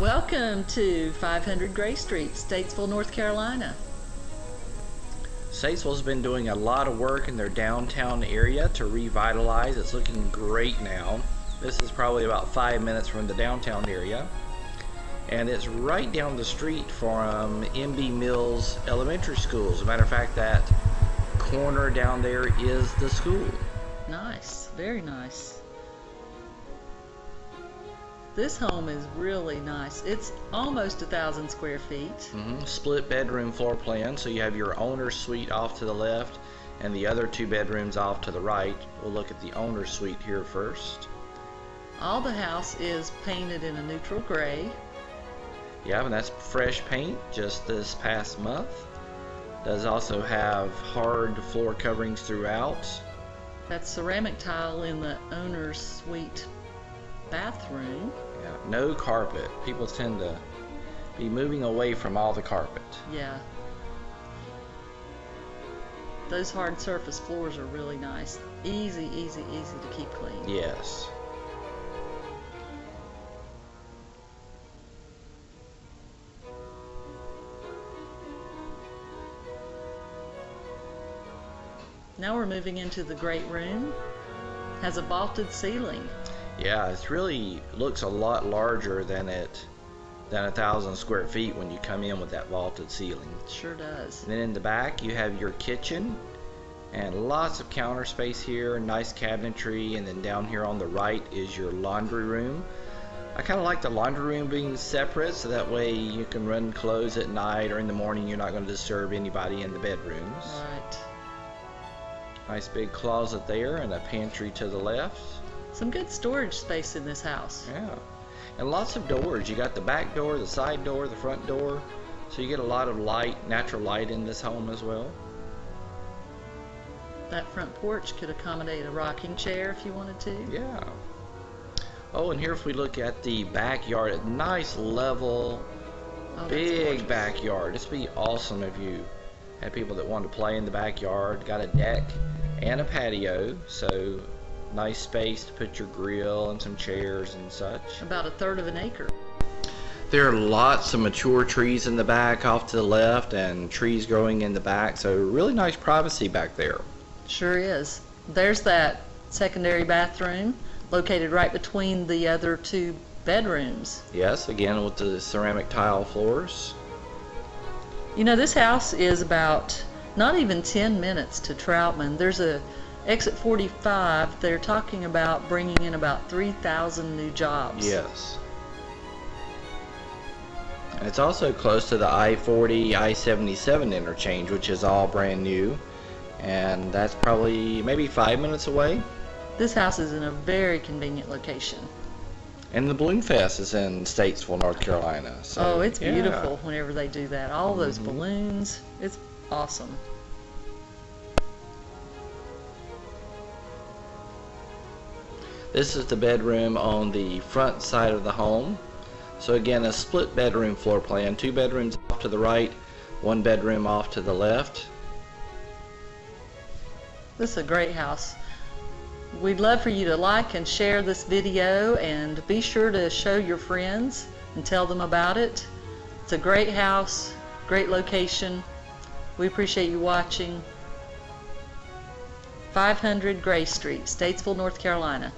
Welcome to 500 Gray Street, Statesville, North Carolina. Statesville's been doing a lot of work in their downtown area to revitalize. It's looking great now. This is probably about five minutes from the downtown area. And it's right down the street from NB Mills Elementary School. As a matter of fact, that corner down there is the school. Nice, very nice. This home is really nice. It's almost a thousand square feet. Mhm. Split bedroom floor plan, so you have your owner's suite off to the left and the other two bedrooms off to the right. We'll look at the owner's suite here first. All the house is painted in a neutral gray. Yeah, and that's fresh paint just this past month. Does also have hard floor coverings throughout. That's ceramic tile in the owner's suite bathroom. Yeah, no carpet. People tend to be moving away from all the carpet. Yeah. Those hard surface floors are really nice. Easy, easy, easy to keep clean. Yes. Now we're moving into the great room. Has a vaulted ceiling. Yeah, it really looks a lot larger than it than a thousand square feet when you come in with that vaulted ceiling. Sure does. And then in the back you have your kitchen and lots of counter space here, nice cabinetry, and then down here on the right is your laundry room. I kind of like the laundry room being separate so that way you can run clothes at night or in the morning you're not going to disturb anybody in the bedrooms. Right. Nice big closet there and a pantry to the left. Some good storage space in this house. Yeah. And lots of doors. You got the back door, the side door, the front door. So you get a lot of light, natural light in this home as well. That front porch could accommodate a rocking chair if you wanted to. Yeah. Oh, and here if we look at the backyard, a nice level, Oh, big backyard. This would be awesome if you had people that wanted to play in the backyard. Got a deck and a patio, so nice space to put your grill and some chairs and such. About a third of an acre. There are lots of mature trees in the back off to the left and trees growing in the back, so really nice privacy back there. Sure is. There's that secondary bathroom located right between the other two bedrooms. Yes, again with the ceramic tile floors. You know, this house is about not even 10 minutes to Troutman. There's a exit 45. They're talking about bringing in about 3,000 new jobs. Yes. And it's also close to the I-40, I-77 interchange, which is all brand new. And that's probably maybe five minutes away. This house is in a very convenient location. And the Balloon Fest is in Statesville, North Carolina. So, oh, it's yeah. beautiful whenever they do that. All those Mhm. balloons. It's awesome. This is the bedroom on the front side of the home. So again, a split bedroom floor plan. Two bedrooms off to the right, one bedroom off to the left. This is a great house. We'd love for you to like and share this video and be sure to show your friends and tell them about it. It's a great house, great location. We appreciate you watching. 500 Gray Street, Statesville, North Carolina.